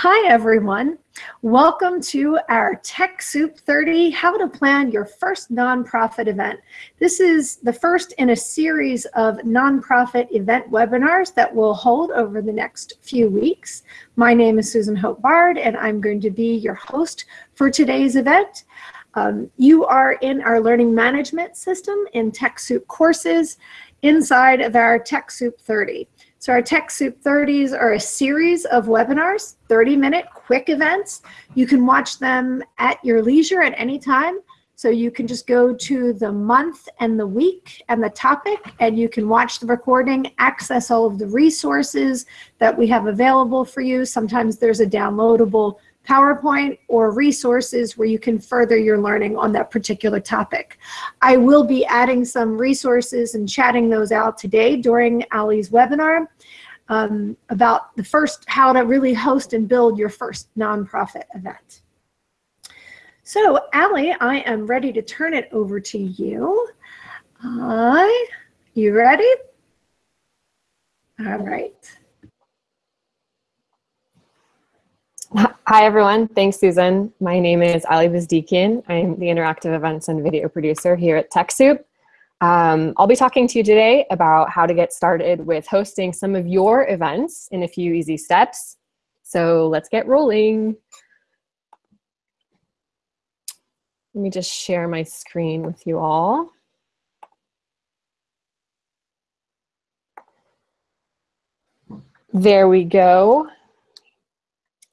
Hi, everyone. Welcome to our TechSoup 30 How to Plan Your First Nonprofit Event. This is the first in a series of nonprofit event webinars that we'll hold over the next few weeks. My name is Susan Hope Bard, and I'm going to be your host for today's event. Um, you are in our learning management system in TechSoup courses inside of our TechSoup 30. So our TechSoup 30s are a series of webinars, 30 minute quick events. You can watch them at your leisure at any time. So you can just go to the month and the week and the topic and you can watch the recording, access all of the resources that we have available for you. Sometimes there's a downloadable PowerPoint or resources where you can further your learning on that particular topic. I will be adding some resources and chatting those out today during Ali's webinar um, about the first, how to really host and build your first nonprofit event. So Ali, I am ready to turn it over to you. Uh, you ready? All right. Hi, everyone. Thanks, Susan. My name is Ali Bezdikian. I'm the Interactive Events and Video Producer here at TechSoup. Um, I'll be talking to you today about how to get started with hosting some of your events in a few easy steps. So let's get rolling. Let me just share my screen with you all. There we go.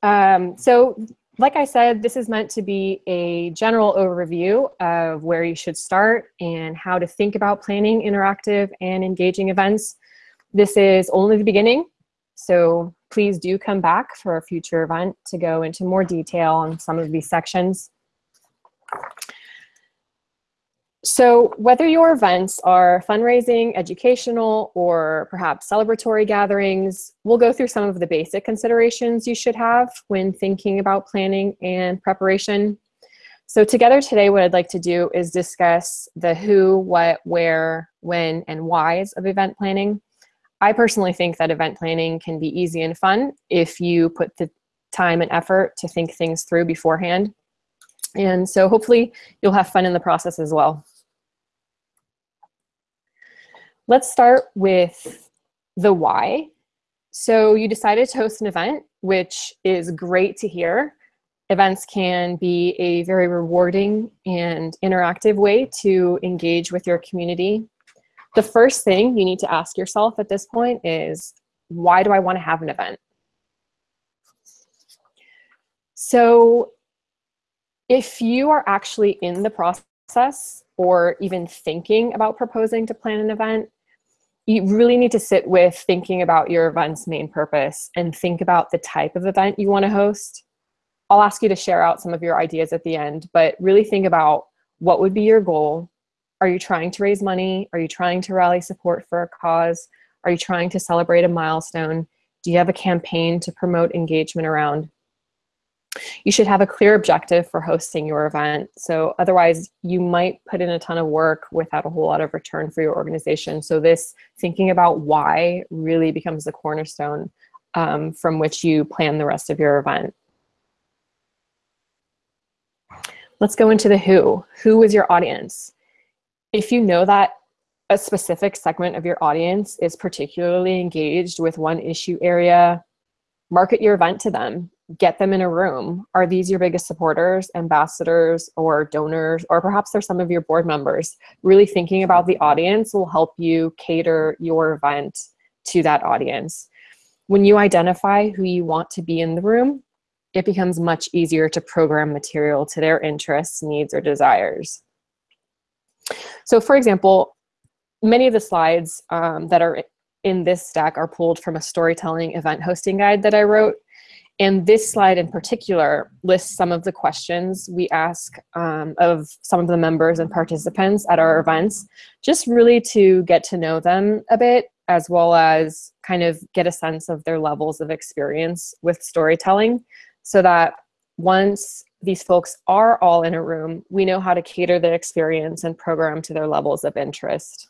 Um, so like I said, this is meant to be a general overview of where you should start and how to think about planning interactive and engaging events. This is only the beginning, so please do come back for a future event to go into more detail on some of these sections. So whether your events are fundraising, educational, or perhaps celebratory gatherings, we'll go through some of the basic considerations you should have when thinking about planning and preparation. So together today, what I'd like to do is discuss the who, what, where, when, and whys of event planning. I personally think that event planning can be easy and fun if you put the time and effort to think things through beforehand. And so hopefully you'll have fun in the process as well. Let's start with the why. So you decided to host an event, which is great to hear. Events can be a very rewarding and interactive way to engage with your community. The first thing you need to ask yourself at this point is, why do I want to have an event? So if you are actually in the process or even thinking about proposing to plan an event, you really need to sit with thinking about your event's main purpose and think about the type of event you want to host. I'll ask you to share out some of your ideas at the end, but really think about what would be your goal. Are you trying to raise money? Are you trying to rally support for a cause? Are you trying to celebrate a milestone? Do you have a campaign to promote engagement around? You should have a clear objective for hosting your event. So otherwise you might put in a ton of work without a whole lot of return for your organization. So this thinking about why really becomes the cornerstone um, from which you plan the rest of your event. Let's go into the who. Who is your audience? If you know that a specific segment of your audience is particularly engaged with one issue area, market your event to them get them in a room. Are these your biggest supporters, ambassadors, or donors, or perhaps they're some of your board members? Really thinking about the audience will help you cater your event to that audience. When you identify who you want to be in the room, it becomes much easier to program material to their interests, needs, or desires. So for example, many of the slides um, that are in this stack are pulled from a storytelling event hosting guide that I wrote. And this slide in particular lists some of the questions we ask um, of some of the members and participants at our events, just really to get to know them a bit, as well as kind of get a sense of their levels of experience with storytelling, so that once these folks are all in a room, we know how to cater the experience and program to their levels of interest.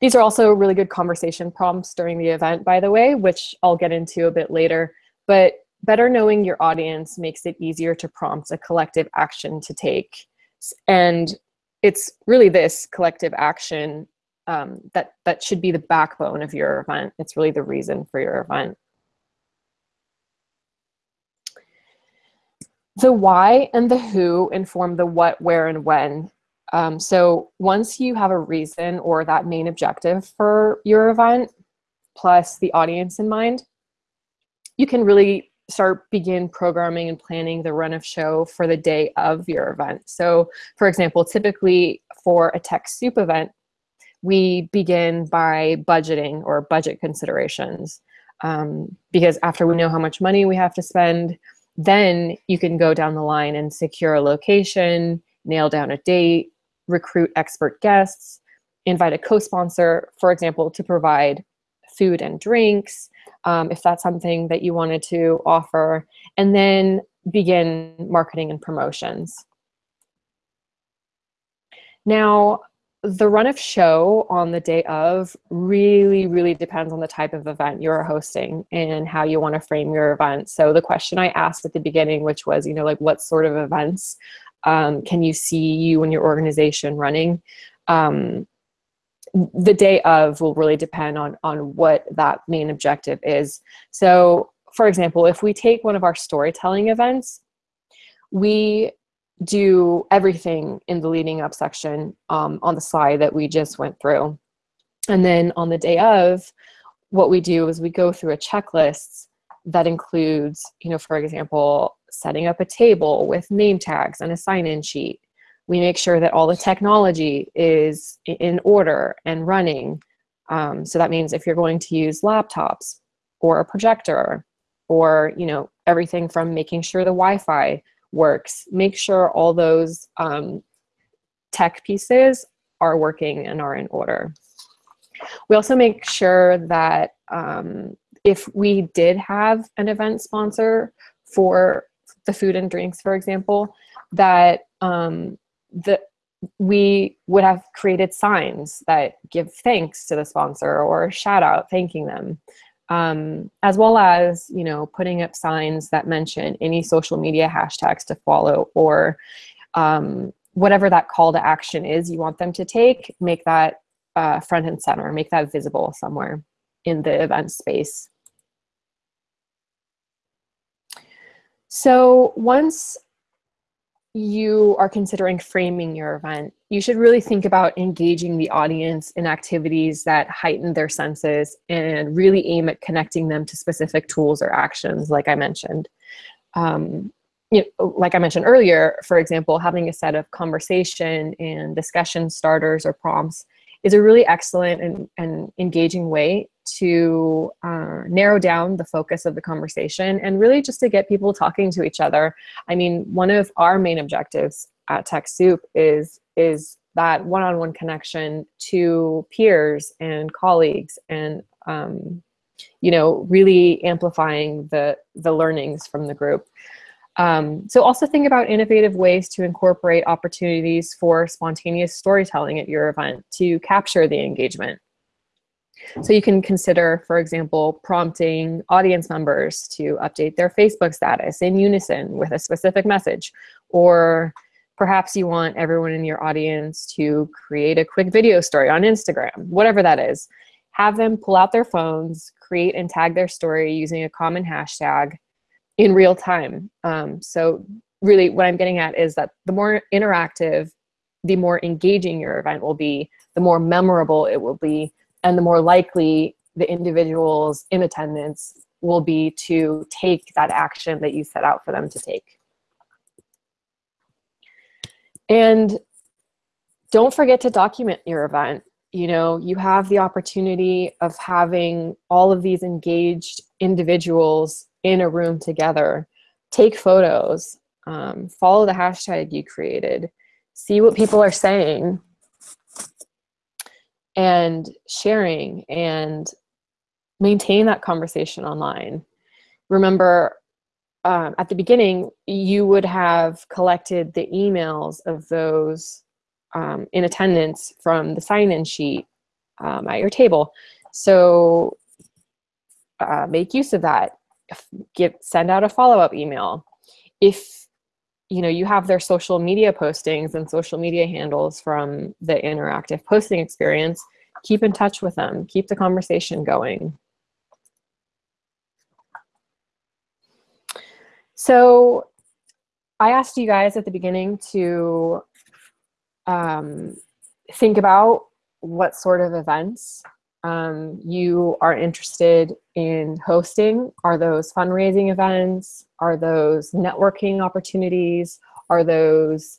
These are also really good conversation prompts during the event, by the way, which I'll get into a bit later. but better knowing your audience makes it easier to prompt a collective action to take. And it's really this collective action um, that, that should be the backbone of your event. It's really the reason for your event. The why and the who inform the what, where, and when. Um, so once you have a reason or that main objective for your event, plus the audience in mind, you can really start begin programming and planning the run of show for the day of your event. So for example, typically for a TechSoup event, we begin by budgeting or budget considerations. Um, because after we know how much money we have to spend, then you can go down the line and secure a location, nail down a date, recruit expert guests, invite a co-sponsor, for example, to provide food and drinks, um, if that's something that you wanted to offer, and then begin marketing and promotions. Now, the run of show on the day of really, really depends on the type of event you're hosting and how you want to frame your event. So the question I asked at the beginning, which was, you know, like what sort of events um, can you see you and your organization running? Um, the day of will really depend on, on what that main objective is. So for example, if we take one of our storytelling events, we do everything in the leading up section um, on the slide that we just went through. And then on the day of, what we do is we go through a checklist that includes, you know, for example, setting up a table with name tags and a sign-in sheet. We make sure that all the technology is in order and running. Um, so that means if you're going to use laptops or a projector or, you know, everything from making sure the Wi-Fi works. Make sure all those um, tech pieces are working and are in order. We also make sure that um, if we did have an event sponsor for the food and drinks, for example, that um, the, we would have created signs that give thanks to the sponsor or shout out thanking them um, as well as you know putting up signs that mention any social media hashtags to follow or um, whatever that call to action is you want them to take, make that uh, front and center, make that visible somewhere in the event space. So once you are considering framing your event, you should really think about engaging the audience in activities that heighten their senses and really aim at connecting them to specific tools or actions, like I mentioned. Um, you know, like I mentioned earlier, for example, having a set of conversation and discussion starters or prompts is a really excellent and, and engaging way to uh, narrow down the focus of the conversation and really just to get people talking to each other. I mean, one of our main objectives at TechSoup is, is that one-on-one -on -one connection to peers and colleagues and, um, you know, really amplifying the, the learnings from the group. Um, so also think about innovative ways to incorporate opportunities for spontaneous storytelling at your event to capture the engagement. So you can consider, for example, prompting audience members to update their Facebook status in unison with a specific message. Or perhaps you want everyone in your audience to create a quick video story on Instagram, whatever that is. Have them pull out their phones, create and tag their story using a common hashtag in real time. Um, so really what I'm getting at is that the more interactive, the more engaging your event will be, the more memorable it will be, and the more likely the individuals in attendance will be to take that action that you set out for them to take. And don't forget to document your event. You know, you have the opportunity of having all of these engaged individuals in a room together. Take photos, um, follow the hashtag you created, see what people are saying, and sharing and maintain that conversation online. Remember, um, at the beginning, you would have collected the emails of those um, in attendance from the sign-in sheet um, at your table. So uh, make use of that. give send out a follow-up email. If you know you have their social media postings and social media handles from the interactive posting experience, keep in touch with them, keep the conversation going. So I asked you guys at the beginning to um, think about what sort of events um, you are interested in hosting. Are those fundraising events? Are those networking opportunities? Are those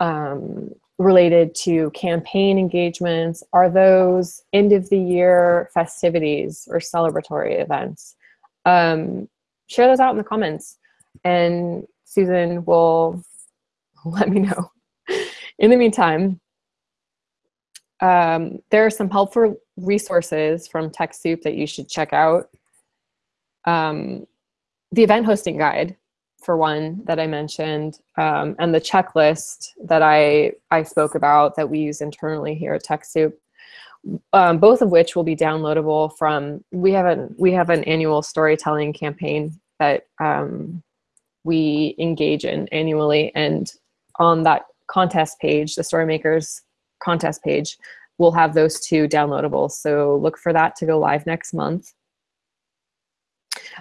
um, related to campaign engagements? Are those end of the year festivities or celebratory events? Um, share those out in the comments and Susan will let me know. In the meantime, um, there are some helpful resources from TechSoup that you should check out. Um, the event hosting guide, for one, that I mentioned, um, and the checklist that I, I spoke about that we use internally here at TechSoup, um, both of which will be downloadable from, we have, an, we have an annual storytelling campaign that um, we engage in annually. And on that contest page, the Storymakers contest page, we'll have those two downloadable. So look for that to go live next month.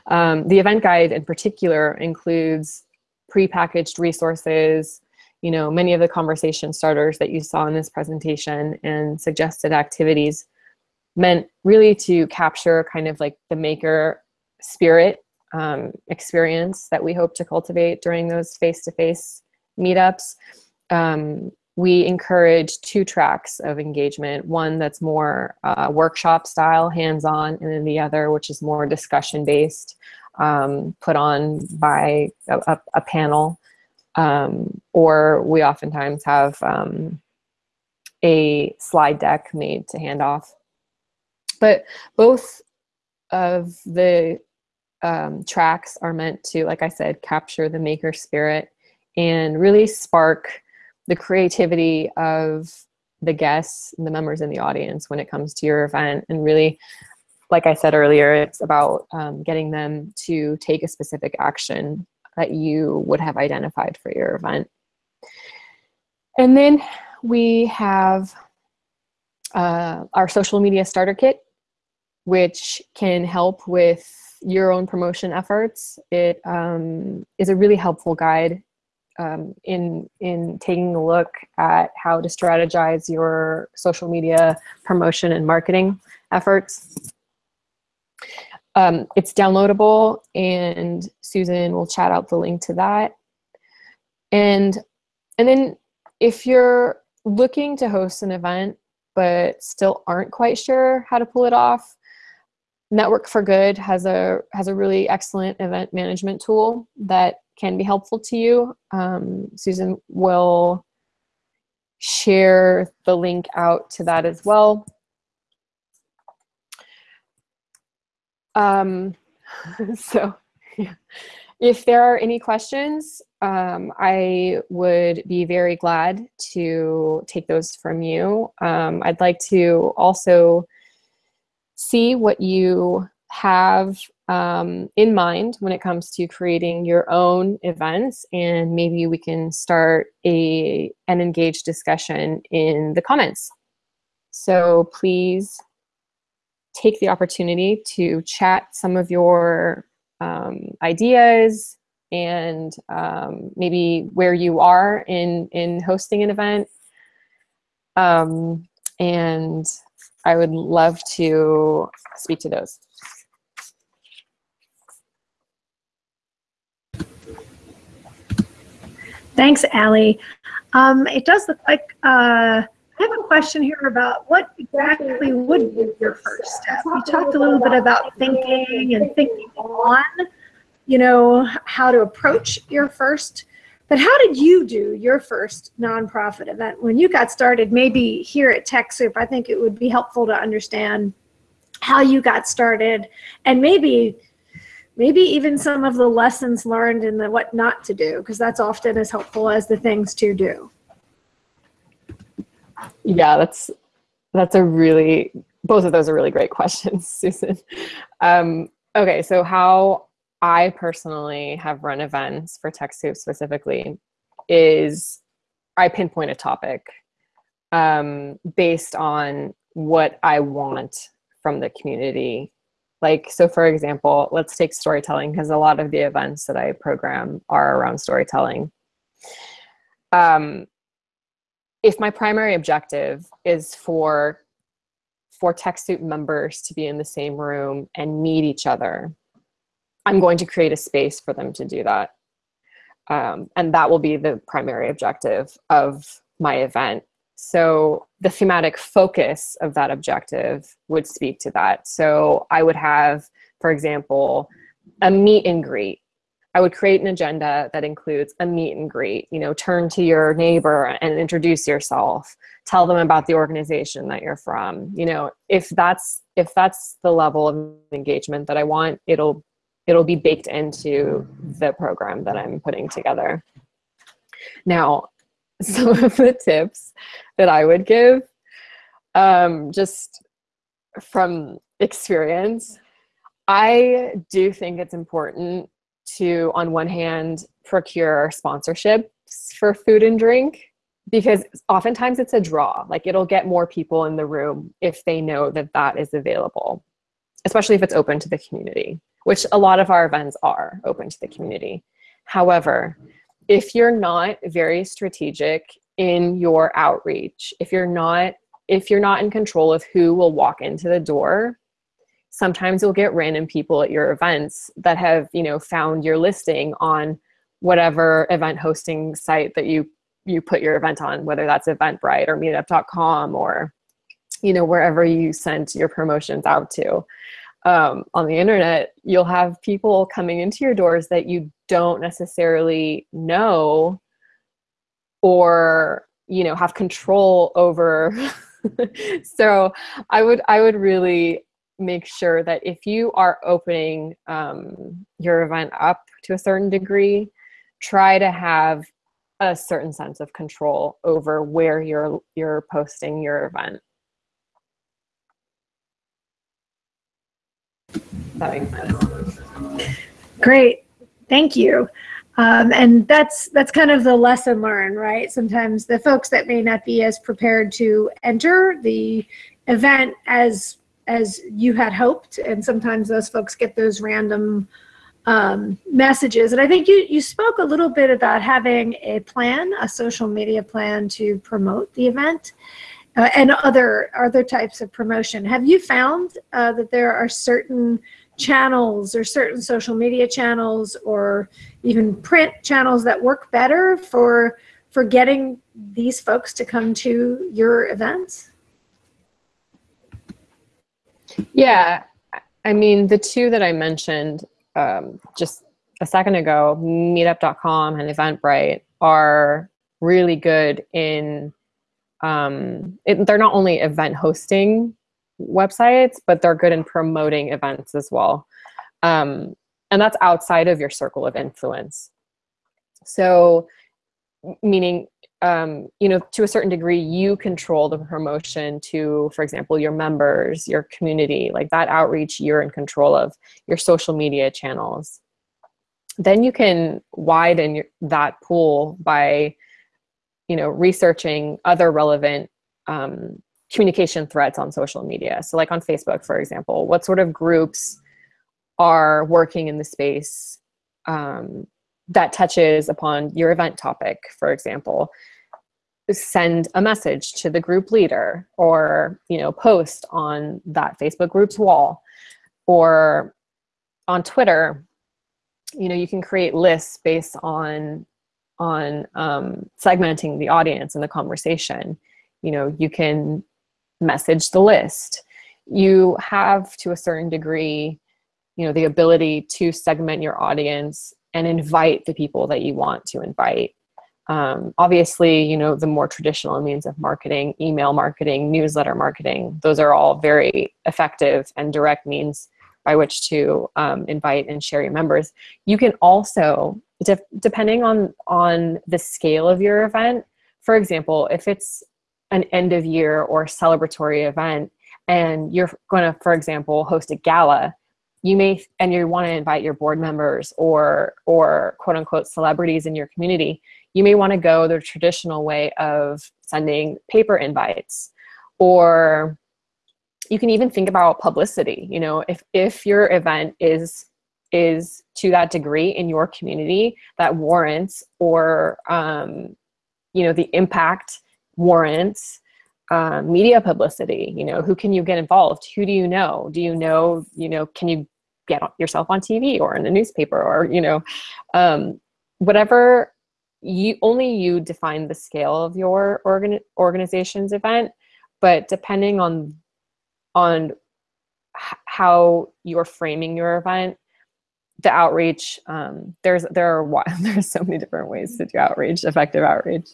Um, the event guide in particular includes pre-packaged resources, you know, many of the conversation starters that you saw in this presentation and suggested activities meant really to capture kind of like the maker spirit um, experience that we hope to cultivate during those face-to-face -face meetups. Um, we encourage two tracks of engagement, one that's more uh, workshop style, hands-on, and then the other which is more discussion-based, um, put on by a, a, panel. Um, or we oftentimes have um, a slide deck made to hand off. But both of the um, tracks are meant to, like I said, capture the maker spirit and really spark the creativity of the guests and the members in the audience when it comes to your event and really like I said earlier, it's about um, getting them to take a specific action that you would have identified for your event. And then we have uh, our social media starter kit, which can help with your own promotion efforts. It um, is a really helpful guide um, in, in taking a look at how to strategize your social media promotion and marketing efforts. Um, it's downloadable and Susan will chat out the link to that. And, and then if you're looking to host an event but still aren't quite sure how to pull it off, Network for Good has a has a really excellent event management tool that can be helpful to you. Um, Susan will share the link out to that as well. Um, so yeah. if there are any questions, um, I would be very glad to take those from you. Um, I'd like to also see what you have um, in mind when it comes to creating your own events and maybe we can start a an engaged discussion in the comments. So please take the opportunity to chat some of your um, ideas and um, maybe where you are in, in hosting an event. Um, and I would love to speak to those. Thanks, Allie. Um, it does look like uh, I have a question here about what exactly would be your first step. You talked a little bit about thinking and thinking on, you know, how to approach your first but how did you do your first nonprofit event when you got started? Maybe here at TechSoup, I think it would be helpful to understand how you got started and maybe maybe even some of the lessons learned and the what not to do because that's often as helpful as the things to do. Yeah, that's that's a really both of those are really great questions, Susan. Um, okay, so how I personally have run events for TechSoup specifically is I pinpoint a topic um, based on what I want from the community. Like, so for example, let's take storytelling because a lot of the events that I program are around storytelling. Um, if my primary objective is for for TechSoup members to be in the same room and meet each other, I'm going to create a space for them to do that. Um, and that will be the primary objective of my event. So the thematic focus of that objective would speak to that. So I would have, for example, a meet and greet. I would create an agenda that includes a meet and greet, you know, turn to your neighbor and introduce yourself, tell them about the organization that you're from. You know, if that's if that's the level of engagement that I want, it'll it'll be baked into the program that I'm putting together. Now, some of the tips that I would give, um, just from experience, I do think it's important to, on one hand, procure sponsorships for food and drink because oftentimes it's a draw. Like it'll get more people in the room if they know that that is available, especially if it's open to the community which a lot of our events are open to the community. However, if you're not very strategic in your outreach, if you're not if you're not in control of who will walk into the door, sometimes you'll get random people at your events that have, you know, found your listing on whatever event hosting site that you you put your event on, whether that's Eventbrite or meetup.com or you know wherever you sent your promotions out to um, on the internet, you'll have people coming into your doors that you don't necessarily know or you know have control over. so I would I would really make sure that if you are opening um, your event up to a certain degree, try to have a certain sense of control over where you're you're posting your event. That. Great, thank you. Um, and that's that's kind of the lesson learned, right? Sometimes the folks that may not be as prepared to enter the event as as you had hoped, and sometimes those folks get those random um, messages. And I think you you spoke a little bit about having a plan, a social media plan to promote the event. Uh, and other other types of promotion. Have you found uh, that there are certain channels or certain social media channels or even print channels that work better for for getting these folks to come to your events? Yeah, I mean, the two that I mentioned um, just a second ago, meetup.com and Eventbrite, are really good in, um, it, they're not only event hosting websites, but they're good in promoting events as well. Um, and that's outside of your circle of influence. So, meaning, um, you know, to a certain degree, you control the promotion to, for example, your members, your community, like that outreach you're in control of, your social media channels. Then you can widen your, that pool by, you know, researching other relevant um, communication threads on social media. So like on Facebook, for example, what sort of groups are working in the space um, that touches upon your event topic, for example, send a message to the group leader or, you know, post on that Facebook group's wall or on Twitter, you know, you can create lists based on on um, segmenting the audience and the conversation. You know, you can message the list. You have, to a certain degree, you know, the ability to segment your audience and invite the people that you want to invite. Um, obviously, you know, the more traditional means of marketing, email marketing, newsletter marketing, those are all very effective and direct means by which to um, invite and share your members. You can also, de depending on, on the scale of your event, for example, if it's an end of year or celebratory event and you're going to, for example, host a gala, you may and you want to invite your board members or or quote unquote celebrities in your community you may want to go the traditional way of sending paper invites. Or you can even think about publicity you know if if your event is is to that degree in your community that warrants or um, you know the impact warrants uh, media publicity you know who can you get involved? Who do you know? Do you know you know can you get yourself on tv or in a newspaper or you know um, whatever you only you define the scale of your organ, organization's event but depending on on how you're framing your event the outreach um, there's there are there's so many different ways to do outreach effective outreach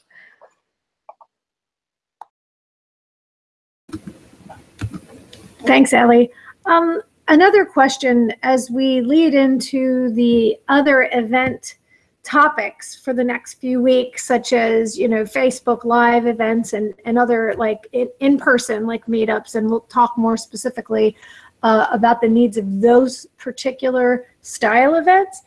thanks ellie um, another question as we lead into the other event topics for the next few weeks such as you know facebook live events and and other like in, in person like meetups and we'll talk more specifically uh, about the needs of those particular style events.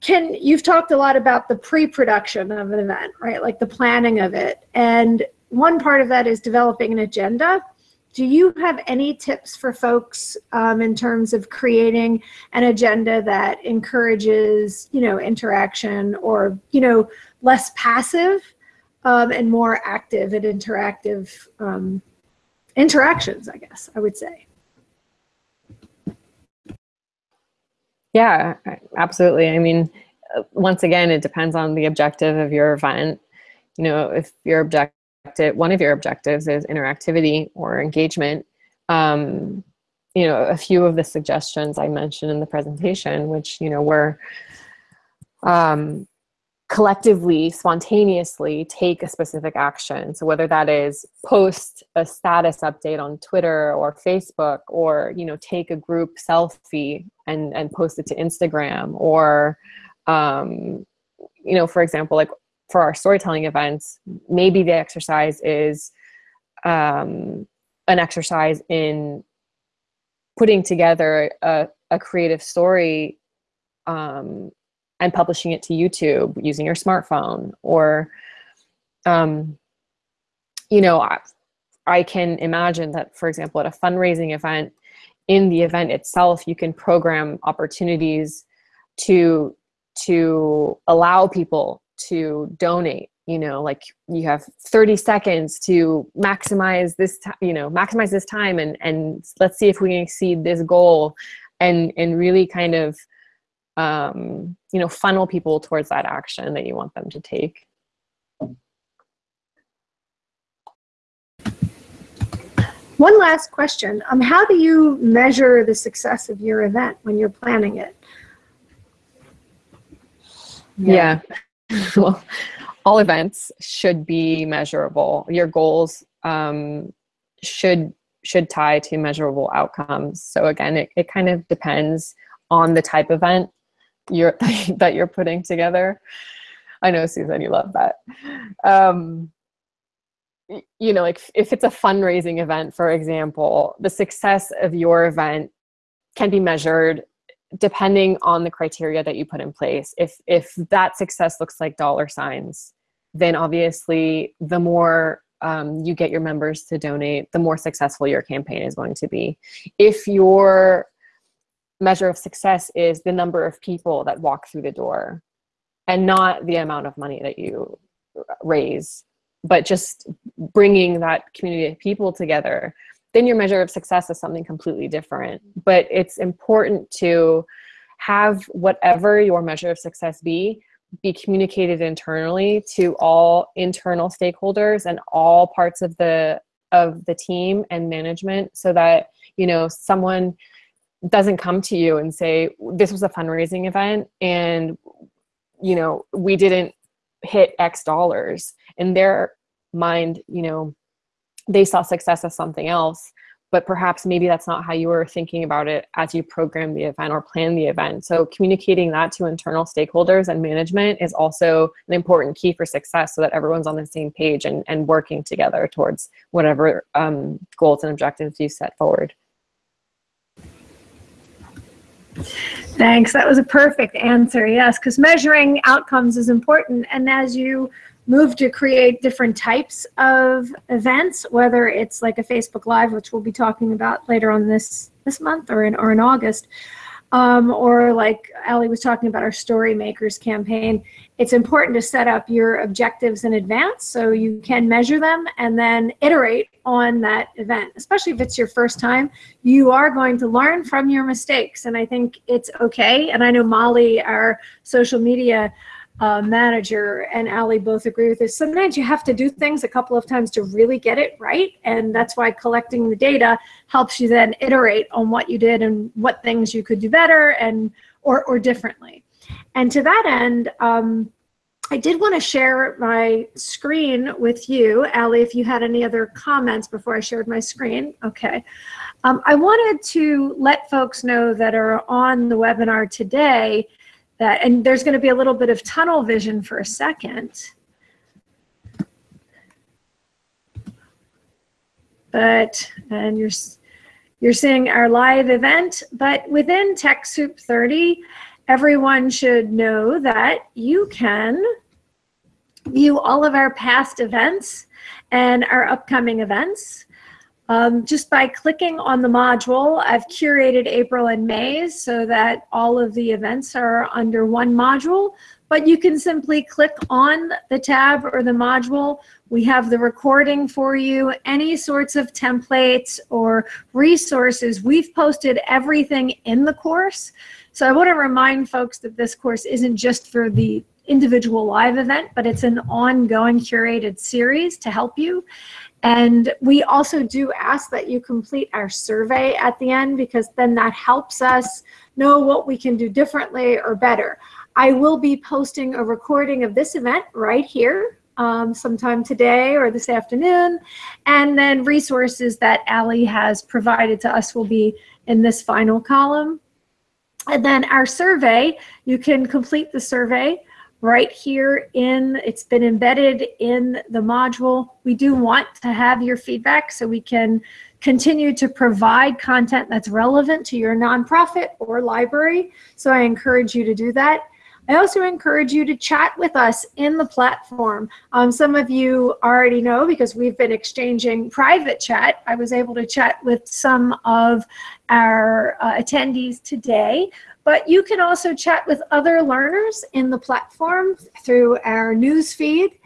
Can you've talked a lot about the pre-production of an event, right? Like the planning of it. And one part of that is developing an agenda. Do you have any tips for folks um, in terms of creating an agenda that encourages, you know, interaction or, you know, less passive um, and more active and interactive um, interactions, I guess I would say? Yeah, absolutely. I mean, uh, once again, it depends on the objective of your event. You know, if your objective, one of your objectives is interactivity or engagement, um, you know, a few of the suggestions I mentioned in the presentation, which, you know, were um, collectively, spontaneously take a specific action. So whether that is post a status update on Twitter or Facebook, or you know take a group selfie and and post it to Instagram, or um, you know, for example, like for our storytelling events, maybe the exercise is um, an exercise in putting together a, a creative story um, and publishing it to YouTube using your smartphone or, um, you know, I, I can imagine that, for example, at a fundraising event, in the event itself, you can program opportunities to to allow people to donate you know like you have 30 seconds to maximize this time you know maximize this time and and let's see if we can exceed this goal and and really kind of um, you know, funnel people towards that action that you want them to take. One last question. Um, how do you measure the success of your event when you're planning it? Yeah. yeah. well, all events should be measurable. Your goals um, should should tie to measurable outcomes. So again, it, it kind of depends on the type event you're that you're putting together. I know Susan, you love that. Um, you know, like if it's a fundraising event, for example, the success of your event can be measured depending on the criteria that you put in place. If if that success looks like dollar signs, then obviously the more um, you get your members to donate, the more successful your campaign is going to be. If your measure of success is the number of people that walk through the door and not the amount of money that you raise but just bringing that community of people together then your measure of success is something completely different. But it's important to have whatever your measure of success be be communicated internally to all internal stakeholders and all parts of the of the team and management so that you know someone doesn't come to you and say this was a fundraising event and you know we didn't hit x dollars. In their mind you know they saw success as something else but perhaps maybe that's not how you were thinking about it as you program the event or plan the event so communicating that to internal stakeholders and management is also an important key for success so that everyone's on the same page and, and working together towards whatever um, goals and objectives you set forward Thanks. That was a perfect answer. Yes, because measuring outcomes is important. And as you move to create different types of events, whether it's like a Facebook Live, which we'll be talking about later on this this month or in or in August, um, or like Ali was talking about our Story Makers campaign, it's important to set up your objectives in advance so you can measure them and then iterate on that event. Especially if it's your first time, you are going to learn from your mistakes. And I think it's okay. And I know Molly, our social media uh, manager and Ali both agree with this. Sometimes you have to do things a couple of times to really get it right. And that's why collecting the data helps you then iterate on what you did and what things you could do better and or, or differently. And to that end, um, I did want to share my screen with you. Ali, if you had any other comments before I shared my screen. Okay. Um, I wanted to let folks know that are on the webinar today that, and there's going to be a little bit of tunnel vision for a second. But, and you're, you're seeing our live event, but within TechSoup 30, everyone should know that you can view all of our past events and our upcoming events. Um, just by clicking on the module, I've curated April and May so that all of the events are under one module, but you can simply click on the tab or the module. We have the recording for you, any sorts of templates or resources. We've posted everything in the course. So I want to remind folks that this course isn't just for the individual live event, but it's an ongoing curated series to help you. And we also do ask that you complete our survey at the end because then that helps us know what we can do differently or better. I will be posting a recording of this event right here um, sometime today or this afternoon. And then resources that Ali has provided to us will be in this final column. And then our survey, you can complete the survey right here in, it's been embedded in the module. We do want to have your feedback so we can continue to provide content that's relevant to your nonprofit or library. So I encourage you to do that. I also encourage you to chat with us in the platform. Um, some of you already know because we've been exchanging private chat. I was able to chat with some of our uh, attendees today. But you can also chat with other learners in the platform through our news feed.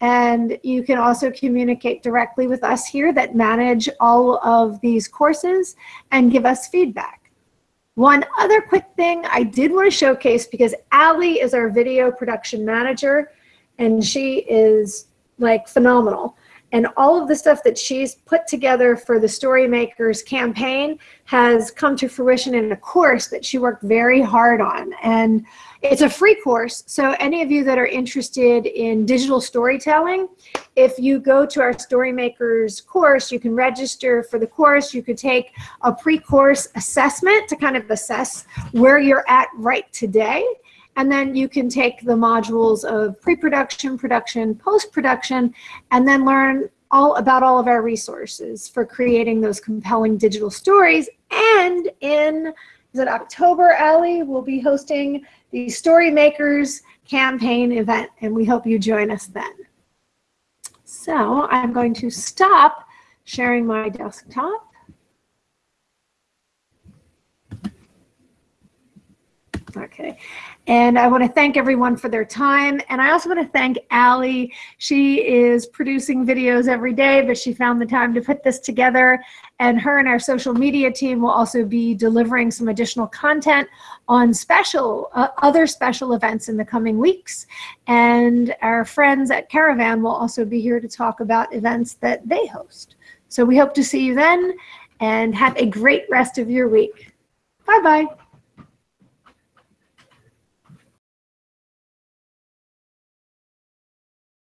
And you can also communicate directly with us here that manage all of these courses and give us feedback. One other quick thing I did want to showcase because Allie is our video production manager and she is like phenomenal. And all of the stuff that she's put together for the Storymakers campaign has come to fruition in a course that she worked very hard on. And it's a free course, so any of you that are interested in digital storytelling, if you go to our Storymakers course, you can register for the course. You could take a pre-course assessment to kind of assess where you're at right today. And then you can take the modules of pre-production, production, post-production, and then learn all about all of our resources for creating those compelling digital stories. And in is it October, Ali, we'll be hosting the Story Makers campaign event, and we hope you join us then. So I'm going to stop sharing my desktop. Okay. And I want to thank everyone for their time. And I also want to thank Ali. She is producing videos every day, but she found the time to put this together. And her and our social media team will also be delivering some additional content on special, uh, other special events in the coming weeks. And our friends at Caravan will also be here to talk about events that they host. So we hope to see you then and have a great rest of your week. Bye-bye.